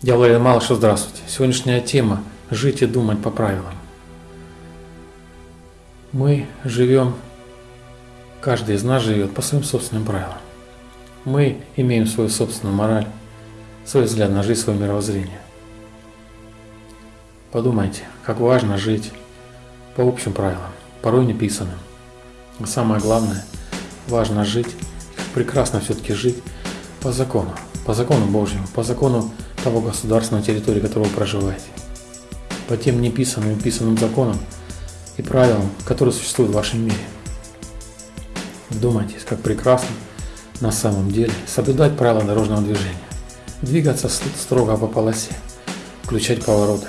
Я Владимир Малышев, здравствуйте. Сегодняшняя тема – жить и думать по правилам. Мы живем, каждый из нас живет по своим собственным правилам. Мы имеем свою собственную мораль, свой взгляд на жизнь, свое мировоззрение. Подумайте, как важно жить по общим правилам, порой неписанным. А самое главное, важно жить, прекрасно все-таки жить по закону, по закону Божьему, по закону того государства, на территории которого вы проживаете, по тем неписанным и писанным законам и правилам, которые существуют в вашем мире. Вдумайтесь, как прекрасно на самом деле соблюдать правила дорожного движения, двигаться строго по полосе, включать повороты,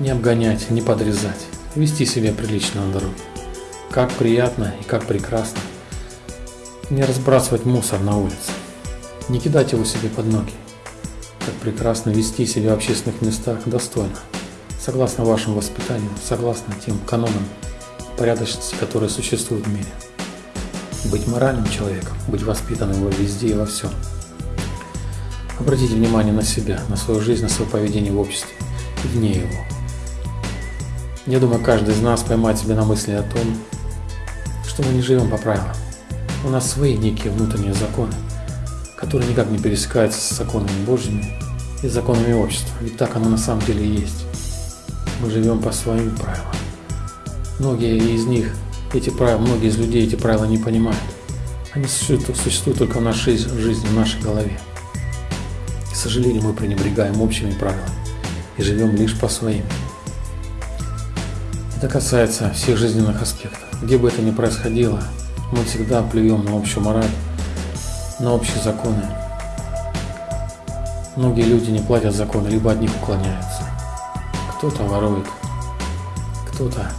не обгонять, не подрезать, вести себя прилично на дороге. Как приятно и как прекрасно не разбрасывать мусор на улице, не кидать его себе под ноги. Как прекрасно вести себя в общественных местах достойно, согласно вашему воспитанию, согласно тем канонам порядочности, которые существуют в мире. Быть моральным человеком, быть воспитанным во везде и во всем. Обратите внимание на себя, на свою жизнь, на свое поведение в обществе и вне его. Я думаю, каждый из нас поймает себя на мысли о том, что мы не живем по правилам. У нас свои некие внутренние законы, которые никак не пересекаются с законами Божьими и законами общества. Ведь так оно на самом деле и есть. Мы живем по своим правилам. Многие из них, эти правила, многие из людей эти правила не понимают. Они существуют, существуют только в нашей жизни, в нашей голове. К сожалению, мы пренебрегаем общими правилами и живем лишь по своим. Это касается всех жизненных аспектов. Где бы это ни происходило, мы всегда плюем на общую мораль, на общие законы. Многие люди не платят законы, либо от них уклоняются. Кто-то ворует, кто-то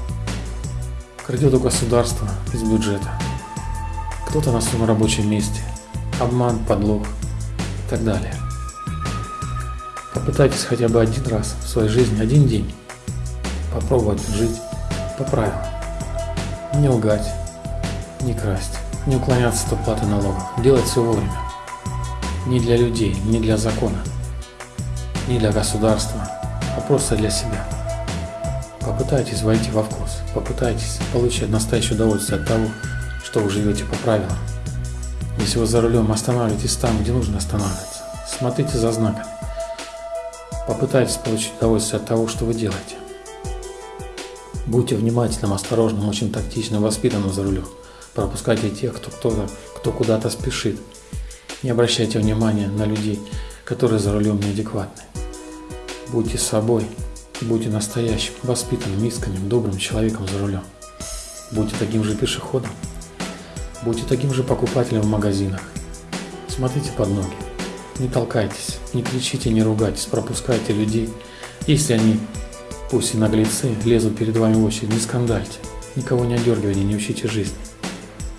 крадет у государства из бюджета, кто-то на своем рабочем месте, обман, подлог и так далее. Попытайтесь хотя бы один раз в своей жизни, один день, попробовать жить по правилам. Не лгать, не красть, не уклоняться от уплаты налогов, делать все вовремя. Не для людей, не для закона, не для государства, а просто для себя. Попытайтесь войти во вкус, попытайтесь получать настоящее удовольствие от того, что вы живете по правилам. Если вы за рулем, останавливайтесь там, где нужно останавливаться. Смотрите за знаками. Попытайтесь получить удовольствие от того, что вы делаете. Будьте внимательным, осторожным, очень тактичным, воспитанным за рулем. Пропускайте тех, кто, кто, кто куда-то спешит. Не обращайте внимания на людей, которые за рулем неадекватны. Будьте собой, будьте настоящим, воспитанным, искренним, добрым человеком за рулем. Будьте таким же пешеходом. Будьте таким же покупателем в магазинах. Смотрите под ноги. Не толкайтесь, не кричите, не ругайтесь, пропускайте людей, если они, пусть и наглецы, лезут перед вами в очередь, не скандальте, никого не одергивайте, не учите жизни.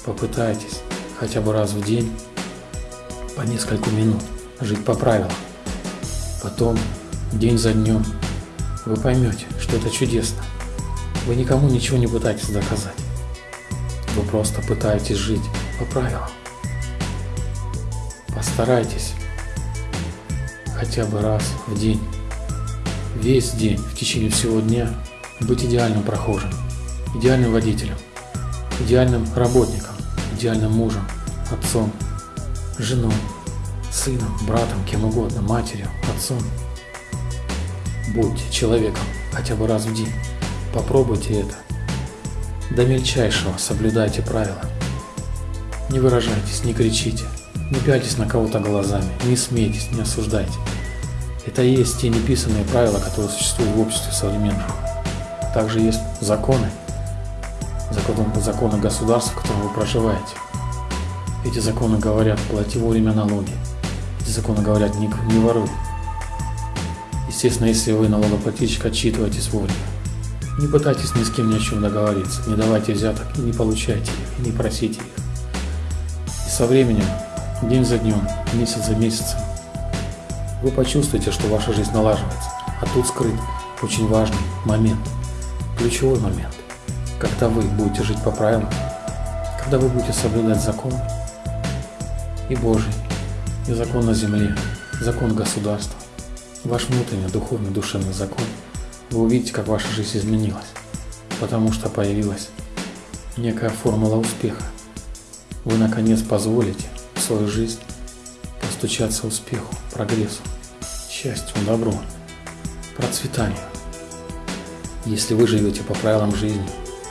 Попытайтесь хотя бы раз в день по несколько минут жить по правилам. Потом, день за днем, вы поймете, что это чудесно. Вы никому ничего не пытаетесь доказать. Вы просто пытаетесь жить по правилам. Постарайтесь хотя бы раз в день, весь день, в течение всего дня быть идеальным прохожим, идеальным водителем, идеальным работником, идеальным мужем, отцом, женой, сыном, братом, кем угодно, матерью, отцом. Будьте человеком хотя бы раз в день. Попробуйте это. До мельчайшего соблюдайте правила. Не выражайтесь, не кричите, не пяльтесь на кого-то глазами, не смейтесь, не осуждайте. Это и есть те неписанные правила, которые существуют в обществе современном. Также есть законы, законы, законы государства, в котором вы проживаете. Эти законы говорят, плати вовремя налоги. Эти законы говорят, не, не воруй. Естественно, если вы налогоплательщик, отчитывайтесь вовремя. Не пытайтесь ни с кем ни о чем договориться, не давайте взяток и не получайте их, и не просите их. И со временем, день за днем, месяц за месяцем, вы почувствуете, что ваша жизнь налаживается. А тут скрыт очень важный момент, ключевой момент когда вы будете жить по правилам, когда вы будете соблюдать закон и Божий, и закон на земле, закон государства, ваш внутренний духовный душевный закон, вы увидите, как ваша жизнь изменилась, потому что появилась некая формула успеха. Вы наконец позволите в свою жизнь постучаться успеху, прогрессу, счастью, добру, процветанию. Если вы живете по правилам жизни,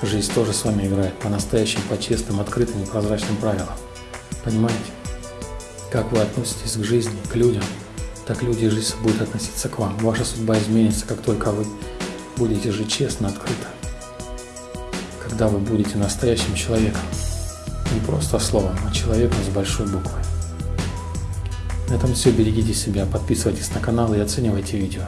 жизнь тоже с вами играет по-настоящему, по честным, открытым и прозрачным правилам. Понимаете? Как вы относитесь к жизни, к людям, так люди и жизнь будут относиться к вам. Ваша судьба изменится, как только вы будете жить честно, открыто. Когда вы будете настоящим человеком. Не просто словом, а человеком с большой буквы. На этом все. Берегите себя, подписывайтесь на канал и оценивайте видео.